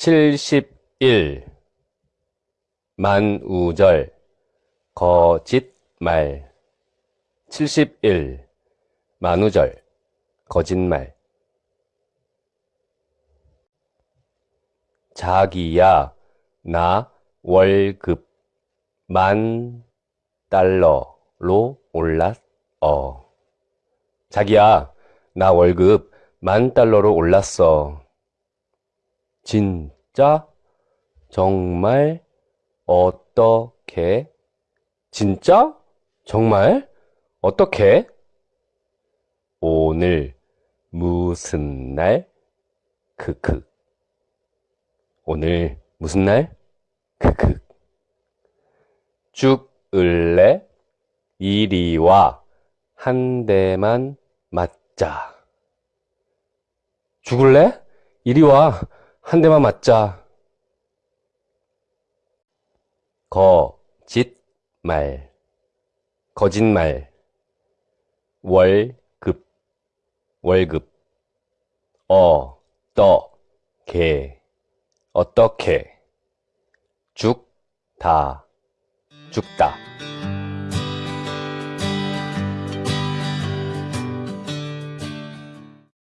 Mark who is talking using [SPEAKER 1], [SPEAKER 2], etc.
[SPEAKER 1] 칠십일. 만우절. 거짓말. 칠십일. 만우절. 거짓말. 자기야 나 월급 만 달러로 올랐어 자기야 나 월급 만 달러로 올랐어 진짜? 정말? 어떻게? 진짜? 정말? 어떻게? 오늘 무슨 날? 크크. 오늘 무슨 날? 크크. 죽을래? 이리 와. 한 대만 맞자. 죽을래? 이리 와. 한 대만 맞자. 거짓말, 거짓말. 월급, 월급. 어떻게, 어떻게. 죽 다, 죽다.